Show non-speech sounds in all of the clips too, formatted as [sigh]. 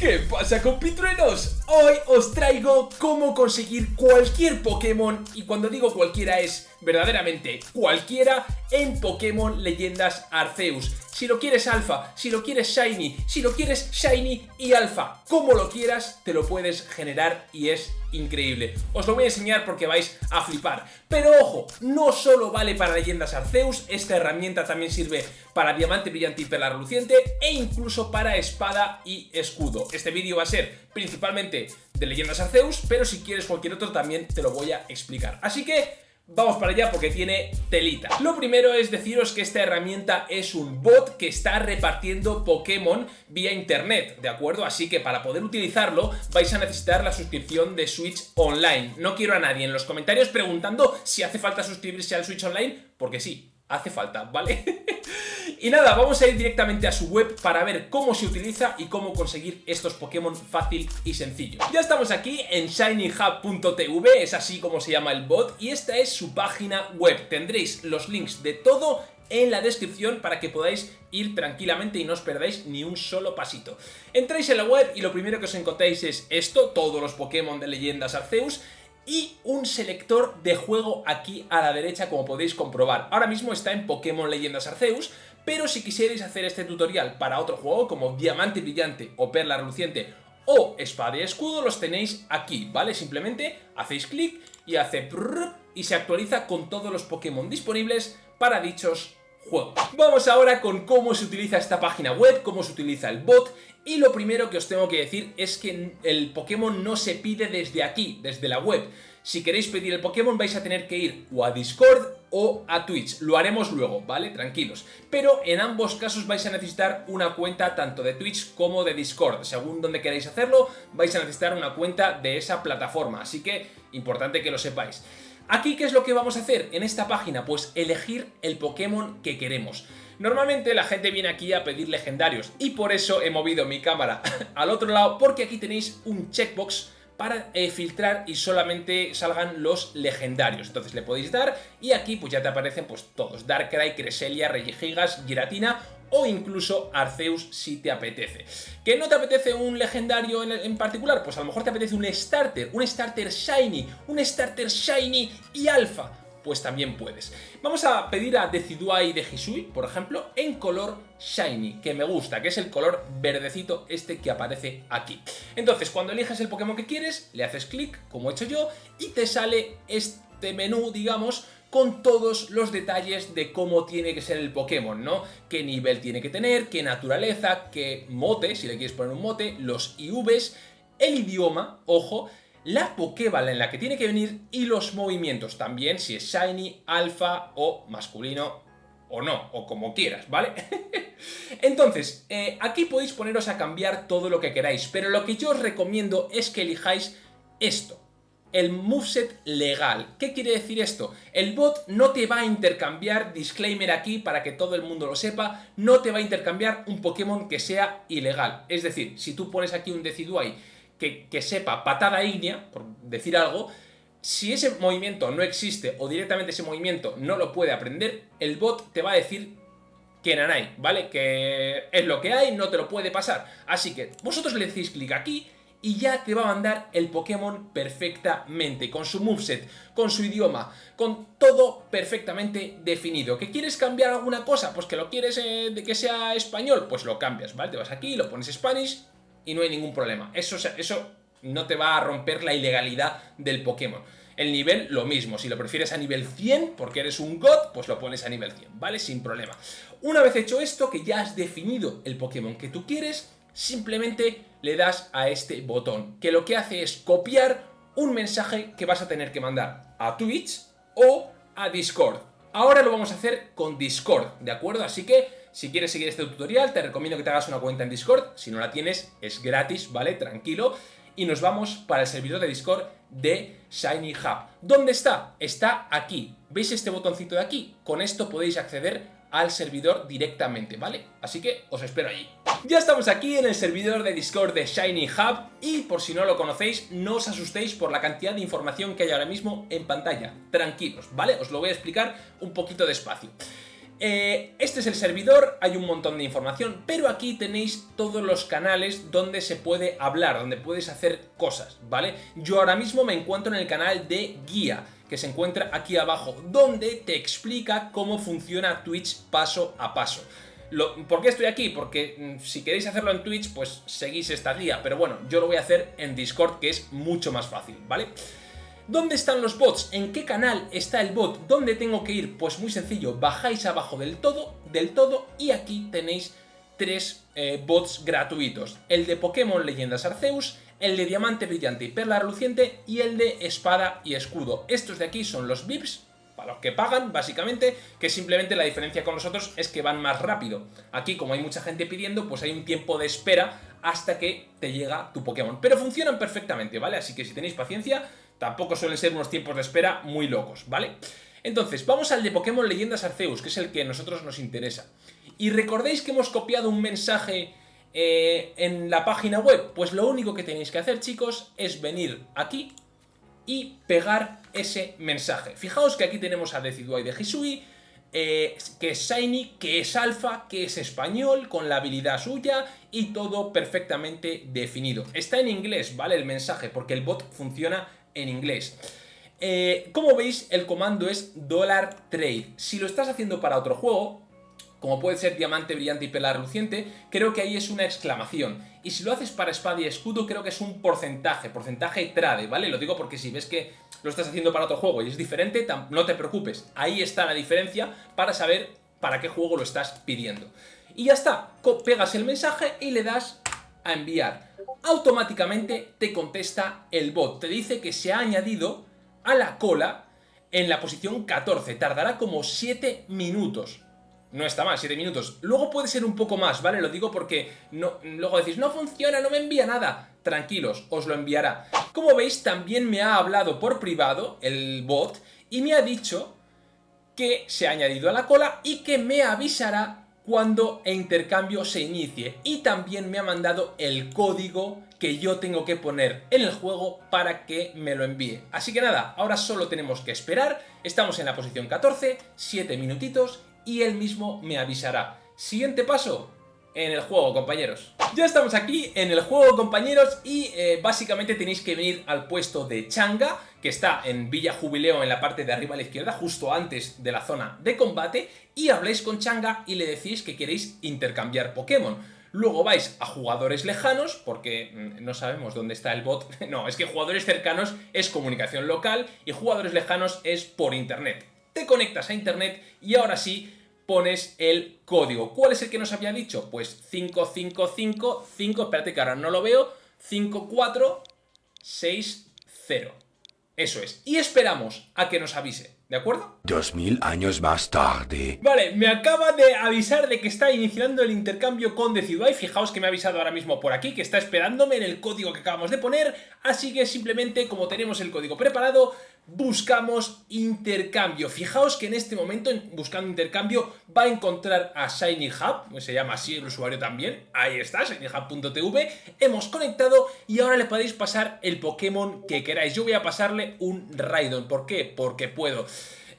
¿Qué pasa compitruenos? Hoy os traigo cómo conseguir cualquier Pokémon y cuando digo cualquiera es verdaderamente cualquiera en Pokémon Leyendas Arceus. Si lo quieres alfa, si lo quieres shiny, si lo quieres shiny y alfa, como lo quieras, te lo puedes generar y es increíble. Os lo voy a enseñar porque vais a flipar. Pero ojo, no solo vale para Leyendas Arceus, esta herramienta también sirve para Diamante Brillante y Perla Reluciente e incluso para Espada y Escudo. Este vídeo va a ser principalmente de Leyendas Arceus, pero si quieres cualquier otro también te lo voy a explicar. Así que Vamos para allá porque tiene telita. Lo primero es deciros que esta herramienta es un bot que está repartiendo Pokémon vía internet, ¿de acuerdo? Así que para poder utilizarlo vais a necesitar la suscripción de Switch Online. No quiero a nadie en los comentarios preguntando si hace falta suscribirse al Switch Online, porque sí, hace falta, ¿vale? [laughs] Y nada, vamos a ir directamente a su web para ver cómo se utiliza y cómo conseguir estos Pokémon fácil y sencillo. Ya estamos aquí en shinyhub.tv, es así como se llama el bot, y esta es su página web. Tendréis los links de todo en la descripción para que podáis ir tranquilamente y no os perdáis ni un solo pasito. Entráis en la web y lo primero que os encontráis es esto, todos los Pokémon de Leyendas Arceus, y un selector de juego aquí a la derecha como podéis comprobar. Ahora mismo está en Pokémon Leyendas Arceus, pero si quisierais hacer este tutorial para otro juego como Diamante Brillante o Perla Reluciente o Espada y Escudo los tenéis aquí, ¿vale? Simplemente hacéis clic y hace y se actualiza con todos los Pokémon disponibles para dichos juegos. Vamos ahora con cómo se utiliza esta página web, cómo se utiliza el bot y lo primero que os tengo que decir es que el Pokémon no se pide desde aquí, desde la web. Si queréis pedir el Pokémon vais a tener que ir o a Discord o a Twitch. Lo haremos luego, ¿vale? Tranquilos. Pero en ambos casos vais a necesitar una cuenta tanto de Twitch como de Discord. Según donde queráis hacerlo, vais a necesitar una cuenta de esa plataforma. Así que, importante que lo sepáis. Aquí, ¿qué es lo que vamos a hacer en esta página? Pues elegir el Pokémon que queremos. Normalmente la gente viene aquí a pedir legendarios y por eso he movido mi cámara [laughs] al otro lado porque aquí tenéis un checkbox para eh, filtrar y solamente salgan los legendarios. Entonces le podéis dar y aquí pues ya te aparecen pues todos, Darkrai, Cresselia, Regigigas, Giratina o incluso Arceus si te apetece. ¿Que no te apetece un legendario en, en, particular? Pues a lo mejor te apetece un starter, un starter shiny, un starter shiny y alfa pues también puedes. Vamos a pedir a Decidueye de Hisui, por ejemplo, en color Shiny, que me gusta, que es el color verdecito este que aparece aquí. Entonces, cuando eliges el Pokémon que quieres, le haces clic, como he hecho yo, y te sale este menú, digamos, con todos los detalles de cómo tiene que ser el Pokémon, ¿no? Qué nivel tiene que tener, qué naturaleza, qué mote, si le quieres poner un mote, los IVs, el idioma, ojo, la Pokéball en la que tiene que venir y los movimientos también, si es Shiny, Alpha o masculino o no, o como quieras, ¿vale? [laughs] Entonces, eh, aquí podéis poneros a cambiar todo lo que queráis, pero lo que yo os recomiendo es que elijáis esto, el moveset legal. ¿Qué quiere decir esto? El bot no te va a intercambiar, disclaimer aquí para que todo el mundo lo sepa, no te va a intercambiar un Pokémon que sea ilegal. Es decir, si tú pones aquí un Decidueye que, sepa patada ígnea, por decir algo, si ese movimiento no existe o directamente ese movimiento no lo puede aprender, el bot te va a decir que nanay, ¿vale? Que es lo que hay, no te lo puede pasar. Así que vosotros le decís clic aquí y ya te va a mandar el Pokémon perfectamente, con su moveset, con su idioma, con todo perfectamente definido. ¿Que quieres cambiar alguna cosa? Pues que lo quieres eh, de que sea español, pues lo cambias, ¿vale? Te vas aquí, lo pones Spanish y no hay ningún problema. Eso, eso no te va a romper la ilegalidad del Pokémon. El nivel, lo mismo. Si lo prefieres a nivel 100, porque eres un God, pues lo pones a nivel 100, ¿vale? Sin problema. Una vez hecho esto, que ya has definido el Pokémon que tú quieres, simplemente le das a este botón, que lo que hace es copiar un mensaje que vas a tener que mandar a Twitch o a Discord. Ahora lo vamos a hacer con Discord, ¿de acuerdo? Así que si quieres seguir este tutorial te recomiendo que te hagas una cuenta en Discord, si no la tienes es gratis, ¿vale? Tranquilo. Y nos vamos para el servidor de Discord de Shiny Hub. ¿Dónde está? Está aquí. ¿Veis este botoncito de aquí? Con esto podéis acceder al servidor directamente, ¿vale? Así que os espero allí. Ya estamos aquí en el servidor de Discord de Shiny Hub y por si no lo conocéis, no os asustéis por la cantidad de información que hay ahora mismo en pantalla. Tranquilos, ¿vale? Os lo voy a explicar un poquito despacio. Eh, este es el servidor, hay un montón de información, pero aquí tenéis todos los canales donde se puede hablar, donde puedes hacer cosas, ¿vale? Yo ahora mismo me encuentro en el canal de guía, que se encuentra aquí abajo, donde te explica cómo funciona Twitch paso a paso. ¿Por qué estoy aquí? Porque mm, si queréis hacerlo en Twitch, pues seguís esta guía, pero bueno, yo lo voy a hacer en Discord, que es mucho más fácil, ¿vale? vale ¿Dónde están los bots? ¿En qué canal está el bot? ¿Dónde tengo que ir? Pues muy sencillo, bajáis abajo del todo, del todo y aquí tenéis tres eh, bots gratuitos. El de Pokémon Leyendas Arceus, el de Diamante Brillante y Perla Reluciente y el de Espada y Escudo. Estos de aquí son los VIPs, para los que pagan, básicamente, que simplemente la diferencia con los otros es que van más rápido. Aquí, como hay mucha gente pidiendo, pues hay un tiempo de espera hasta que te llega tu Pokémon. Pero funcionan perfectamente, ¿vale? Así que si tenéis paciencia, Tampoco suelen ser unos tiempos de espera muy locos, ¿vale? Entonces, vamos al de Pokémon Leyendas Arceus, que es el que a nosotros nos interesa. Y recordéis que hemos copiado un mensaje eh, en la página web. Pues lo único que tenéis que hacer, chicos, es venir aquí y pegar ese mensaje. Fijaos que aquí tenemos a Decidueye de Hisui, eh, que es Shiny, que es Alpha, que es español, con la habilidad suya y todo perfectamente definido. Está en inglés, ¿vale? El mensaje, porque el bot funciona en inglés. Eh, como veis, el comando es $trade. Si lo estás haciendo para otro juego, como puede ser diamante brillante y pela reluciente, creo que ahí es una exclamación. Y si lo haces para espada y escudo, creo que es un porcentaje, porcentaje trade, ¿vale? Lo digo porque si ves que lo estás haciendo para otro juego y es diferente, no te preocupes. Ahí está la diferencia para saber para qué juego lo estás pidiendo. Y ya está, pegas el mensaje y le das a enviar automáticamente te contesta el bot. Te dice que se ha añadido a la cola en la posición 14. Tardará como 7 minutos. No está mal, 7 minutos. Luego puede ser un poco más, ¿vale? Lo digo porque no, luego decís, no funciona, no me envía nada. Tranquilos, os lo enviará. Como veis, también me ha hablado por privado el bot y me ha dicho que se ha añadido a la cola y que me avisará cuando el intercambio se inicie y también me ha mandado el código que yo tengo que poner en el juego para que me lo envíe. Así que nada, ahora solo tenemos que esperar, estamos en la posición 14, 7 minutitos y él mismo me avisará. Siguiente paso, en el juego, compañeros. Ya estamos aquí en el juego, compañeros, y eh, básicamente tenéis que venir al puesto de Changa, que está en Villa Jubileo en la parte de arriba a la izquierda, justo antes de la zona de combate, y habléis con Changa y le decís que queréis intercambiar Pokémon. Luego vais a jugadores lejanos, porque mm, no sabemos dónde está el bot. [laughs] No, es que jugadores cercanos es comunicación local y jugadores lejanos es por internet. Te conectas a internet y ahora sí pones el código. ¿Cuál es el que nos había dicho? Pues 5555, espérate que ahora no lo veo, 5460. Eso es. Y esperamos a que nos avise. ¿De acuerdo? Dos mil años más tarde. Vale, me acaba de avisar de que está iniciando el intercambio con Decidueye. Fijaos que me ha avisado ahora mismo por aquí, que está esperándome en el código que acabamos de poner. Así que simplemente, como tenemos el código preparado, buscamos intercambio. Fijaos que en este momento, buscando intercambio, va a encontrar a Shiny Hub, se llama así el usuario también, ahí está, shinyhub.tv, hemos conectado y ahora le podéis pasar el Pokémon que queráis. Yo voy a pasarle un Raidon, ¿por qué? Porque puedo.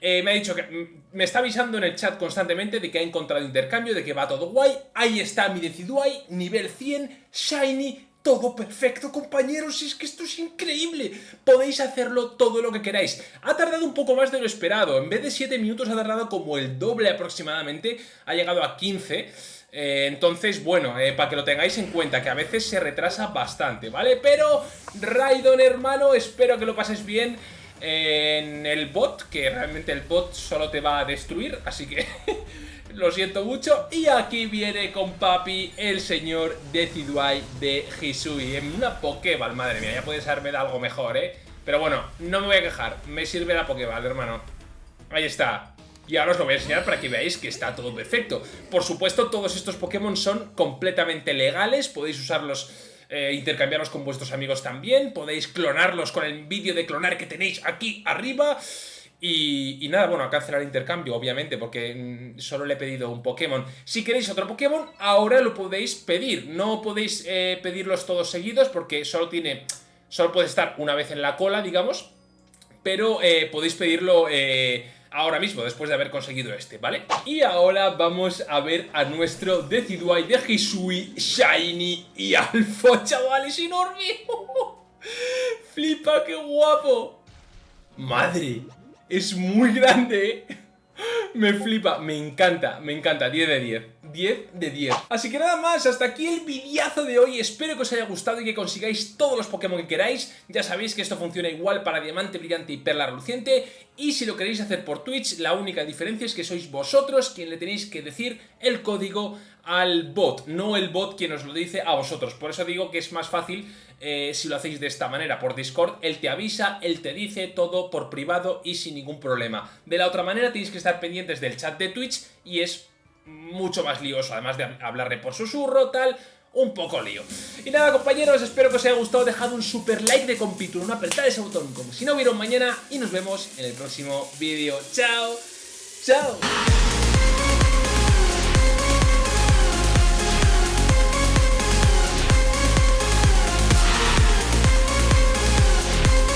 Eh, me ha dicho que mm, me está avisando en el chat constantemente de que ha encontrado intercambio, de que va todo guay. Ahí está mi Decidueye, nivel 100, Shiny, todo perfecto, compañeros, es que esto es increíble. Podéis hacerlo todo lo que queráis. Ha tardado un poco más de lo esperado. En vez de 7 minutos ha tardado como el doble aproximadamente. Ha llegado a 15. Eh, entonces, bueno, eh, para que lo tengáis en cuenta, que a veces se retrasa bastante, ¿vale? Pero, Raidon, hermano, espero que lo pases bien en el bot, que realmente el bot solo te va a destruir, así que [laughs] lo siento mucho. Y aquí viene con papi el señor Decidueye de Hisui, en una Pokéball, madre mía, ya puedes haberme algo mejor, ¿eh? Pero bueno, no me voy a quejar, me sirve la Pokéball, hermano. Ahí está. Y ahora os lo voy a enseñar para que veáis que está todo perfecto. Por supuesto, todos estos Pokémon son completamente legales, podéis usarlos eh, intercambiarlos con vuestros amigos también, podéis clonarlos con el vídeo de clonar que tenéis aquí arriba. Y, nada, bueno, a cancelar el intercambio, obviamente, porque mm, solo le he pedido un Pokémon. Si queréis otro Pokémon, ahora lo podéis pedir. No podéis eh, pedirlos todos seguidos porque solo tiene... Solo puede estar una vez en la cola, digamos. Pero eh, podéis pedirlo ahora mismo, después de haber conseguido este, ¿vale? Y ahora vamos a ver a nuestro Decidueye de Hisui, Shiny y Alpha, [laughs] chavales, enorme. [laughs] Flipa, qué guapo. Madre, es muy grande. Me flipa, me encanta, me encanta, 10 de 10 10 de 10 Así que nada más, hasta aquí el videazo de hoy. Espero que os haya gustado y que consigáis todos los Pokémon que queráis. Ya sabéis que esto funciona igual para Diamante Brillante y Perla Reluciente. Y si lo queréis hacer por Twitch, la única diferencia es que sois vosotros quien le tenéis que decir el código al bot No el bot quien os lo dice a vosotros. Por eso digo que es más fácil eh, si lo hacéis de esta manera. Por Discord, él te avisa, él te dice todo por privado y sin ningún problema. De la otra manera tenéis que estar pendientes del chat de Twitch y es mucho más lioso, además de hablarle por susurro, tal, un poco lío. Y nada compañeros, espero que os haya gustado, dejad un super like de compito, una apretada ese botón como si no hubiera mañana y nos vemos en el próximo vídeo. ¡Chao! ¡Chao!